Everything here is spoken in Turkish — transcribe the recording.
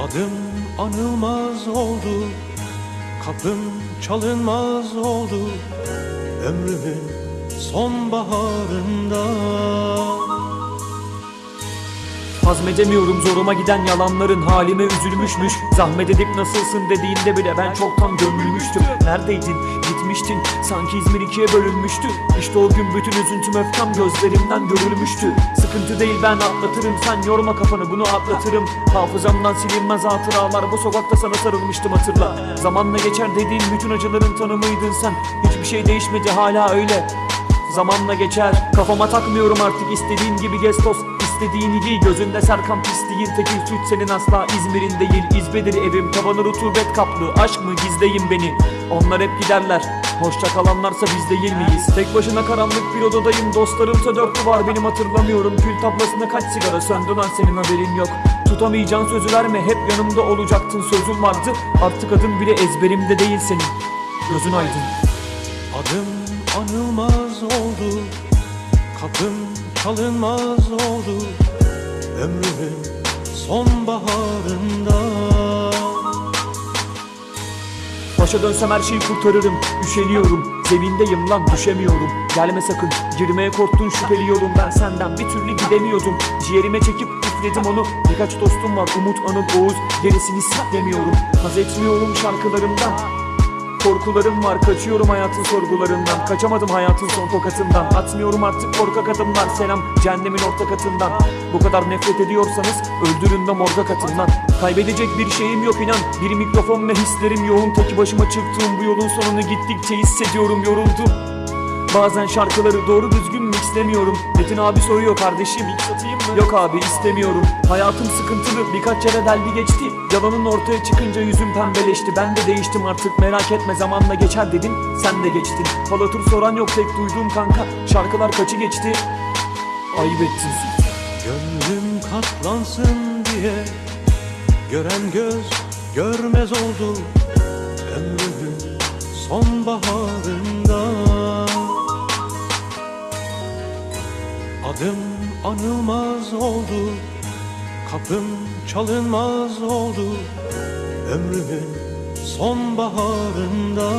Adım anılmaz oldu Kapım çalınmaz oldu. Ömrümün sonbaharında Hazmedemiyorum zoruma giden yalanların halime üzülmüşmüş. Zahmet edip nasılsın dediğinde bile ben çoktan gömülmüştüm. Neredeydin? Gitmiştin. Sanki İzmir ikiye bölünmüştü. İşte o gün bütün üzüntüm öfkem gözlerimden görülmüştü. Sıkıntı değil ben atlatırım. Sen yorma kafanı bunu atlatırım. Hafızamdan silinmez hatıralar. Bu sokakta sana sarılmıştım hatırla. Zamanla geçer dediğin bütün acıların tanımıydın sen. Hiçbir şey değişmedi hala öyle Zamanla geçer. Kafama takmıyorum artık istediğin gibi gestos. İstediğini giy gözünde Serkan pisliğin tekil suç senin asla İzmir'in değil İzbedir evim. Tavanı rutubet kaplı Aşk mı? Gizleyin beni. Onlar hep giderler. Hoşça kalanlarsa biz değil miyiz? Tek başına karanlık bir odadayım. Dostlarımsa dört duvar. Benim hatırlamıyorum. Kül tablasına kaç sigara söndü lan? Senin haberin yok. Tutamayacağın sözü verme. Hep yanımda olacaktın. Sözün vardı. Artık adın bile ezberimde değil senin. Gözün aydın. Adım anılmaz oldu. Kapım çalınmaz oldu. Ömrümün sonbaharında. Başa dönsem her şeyi kurtarırım. Üşeniyorum. Zemindeyim lan düşemiyorum. Gelme sakın. Girmeye korktun şüpheli yolum Ben senden bir türlü gidemiyordum. Ciğerime çekip üfledim onu. Birkaç dostum var. Umut, Anıl, Oğuz. Gerisini siklemiyorum Haz etmiyorum şarkılarımdan Korkularım var. Kaçıyorum hayatın sorgularından. Kaçamadım hayatın son tokatından. Atmıyorum artık korkak adımlar. Selam cehennemin orta katından. Bu kadar nefret ediyorsanız öldürün de morga katından. Kaybedecek bir şeyim yok inan. Bir mikrofon ve hislerim yoğun. Tek başıma çıktığım bu yolun sonunu gittikçe hissediyorum. Yoruldum Bazen şarkıları doğru düzgün mixlemiyorum. Metin abi soruyor kardeşim mix atayım mı? Yok abi istemiyorum. Hayatım sıkıntılı birkaç yere deldi geçti. Yalanın ortaya çıkınca yüzüm pembeleşti. Ben de değiştim artık merak etme zamanla geçer dedin Sen de geçtin. Falatür soran yok tek duyduğum kanka Şarkılar kaçı geçti? Ayıp ettin Gönlüm katlansın diye Gören göz görmez oldu. Ömrümün sonbaharında Adım anılmaz oldu Kapım çalınmaz oldu. Ömrümün sonbaharında